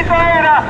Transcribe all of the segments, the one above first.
Eso era.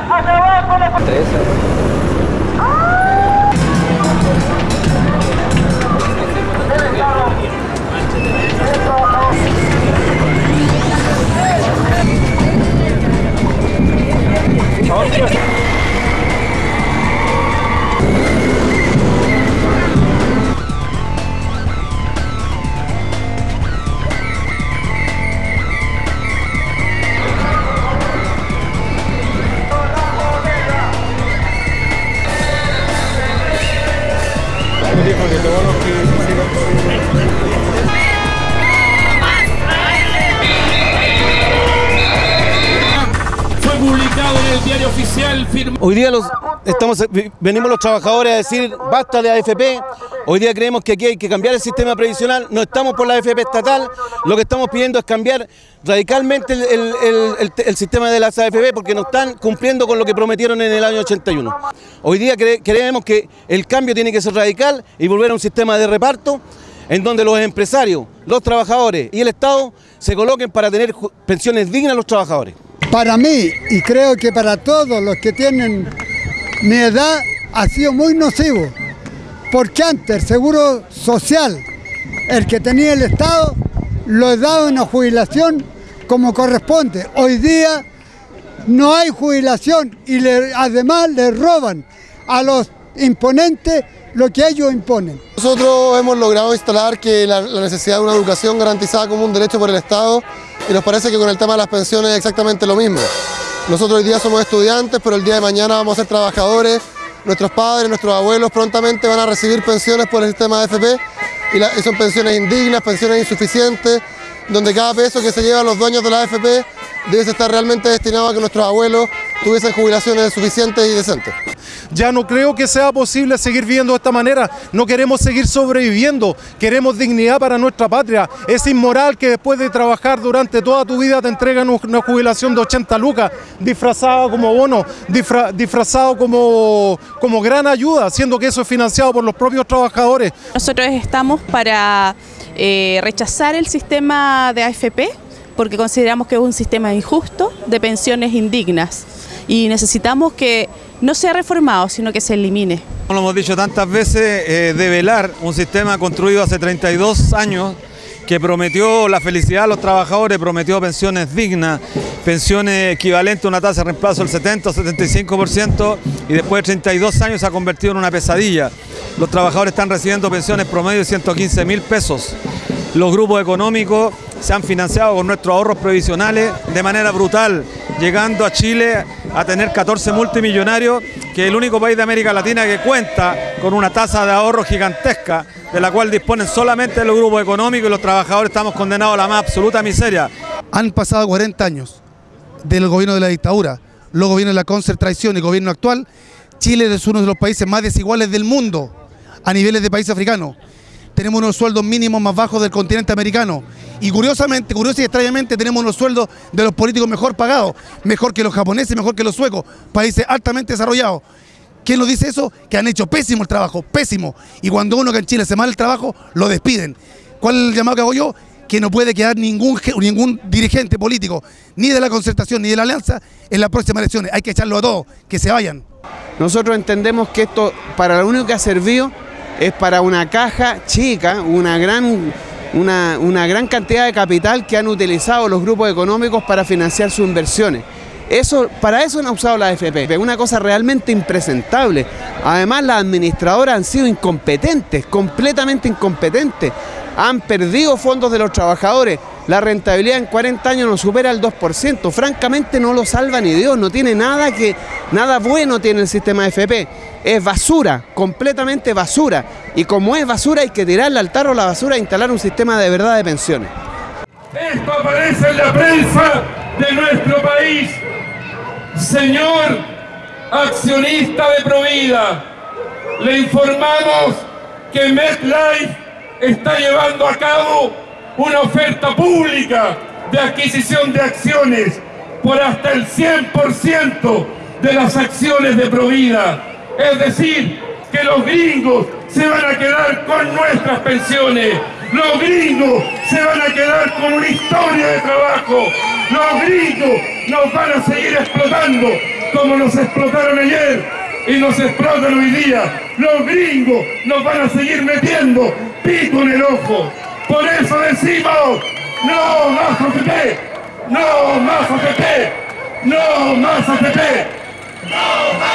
Hoy día los, estamos, venimos los trabajadores a decir basta de AFP. Hoy día creemos que aquí hay que cambiar el sistema previsional. No estamos por la AFP estatal. Lo que estamos pidiendo es cambiar radicalmente el, el- sistema de las AFP porque no están cumpliendo con lo que prometieron en el año 81. Hoy día cre- creemos que el cambio tiene que ser radical y volver a un sistema de reparto en donde los empresarios, los trabajadores y el Estado se coloquen para tener pensiones dignas a los trabajadores. Para mí, y creo que para todos los que tienen mi edad, ha sido muy nocivo. Porque antes el seguro social, el que tenía el Estado, lo daba una jubilación como corresponde. Hoy día no hay jubilación y además le roban a los imponentes lo que ellos imponen. Nosotros hemos logrado instalar que la, la necesidad de una educación garantizada como un derecho por el Estado y nos parece que con el tema de las pensiones es exactamente lo mismo. Nosotros hoy día somos estudiantes, pero el día de mañana vamos a ser trabajadores. Nuestros padres, nuestros abuelos prontamente van a recibir pensiones por el sistema de AFP y, y son pensiones indignas, pensiones insuficientes, donde cada peso que se llevan los dueños de la AFP debe estar realmente destinado a que nuestros abuelos tuviesen jubilaciones suficientes y decentes. Ya no creo que sea posible seguir viviendo de esta manera. No queremos seguir sobreviviendo. Queremos dignidad para nuestra patria. Es inmoral que después de trabajar durante toda tu vida te entreguen una jubilación de 80 lucas, disfrazado como bono, disfra- disfrazado como, como gran ayuda, siendo que eso es financiado por los propios trabajadores. Nosotros estamos para eh, rechazar el sistema de AFP porque consideramos que es un sistema injusto de pensiones indignas y necesitamos que no sea reformado, sino que se elimine. Como lo hemos dicho tantas veces, eh, develar un sistema construido hace 32 años que prometió la felicidad a los trabajadores, prometió pensiones dignas, pensiones equivalentes a una tasa de reemplazo del 70 o 75% y después de 32 años se ha convertido en una pesadilla. Los trabajadores están recibiendo pensiones promedio de 115 mil pesos. Los grupos económicos se han financiado con nuestros ahorros previsionales de manera brutal, llegando a Chile a tener 14 multimillonarios, que es el único país de América Latina que cuenta con una tasa de ahorro gigantesca, de la cual disponen solamente los grupos económicos y los trabajadores estamos condenados a la más absoluta miseria. Han pasado 40 años del gobierno de la dictadura, luego viene la concentración y gobierno actual. Chile es uno de los países más desiguales del mundo a niveles de país africano. Tenemos unos sueldos mínimos más bajos del continente americano. Y curiosamente, curioso y extrañamente, tenemos unos sueldos de los políticos mejor pagados, mejor que los japoneses, mejor que los suecos, países altamente desarrollados. ¿Quién nos dice eso? Que han hecho pésimo el trabajo, pésimo. Y cuando uno que en Chile hace mal el trabajo, lo despiden. ¿Cuál es el llamado que hago yo? Que no puede quedar ningún, ningún dirigente político, ni de la concertación ni de la alianza, en las próximas elecciones. Hay que echarlo a todos, que se vayan. Nosotros entendemos que esto para lo único que ha servido es para una caja chica, una gran, una, una gran cantidad de capital que han utilizado los grupos económicos para financiar sus inversiones. Eso, para eso han usado la AFP, es una cosa realmente impresentable. Además, las administradoras han sido incompetentes, completamente incompetentes. Han perdido fondos de los trabajadores. La rentabilidad en 40 años no supera el 2%. Francamente no lo salva ni Dios. No tiene nada que nada bueno tiene el sistema AFP. Es basura, completamente basura. Y como es basura hay que tirarle al tarro la basura e instalar un sistema de verdad de pensiones. Esto aparece en la prensa de nuestro país. Señor accionista de Provida, le informamos que MetLife está llevando a cabo una oferta pública de adquisición de acciones por hasta el 100% de las acciones de Provida. Es decir, que los gringos se van a quedar con nuestras pensiones. Los gringos se van a quedar con una historia de trabajo. Los gringos nos van a seguir explotando como nos explotaron ayer y nos explotan hoy día. Los gringos nos van a seguir metiendo pico en el ojo. Por eso decimos, no más AFP, no más AFP, no más AFP, no más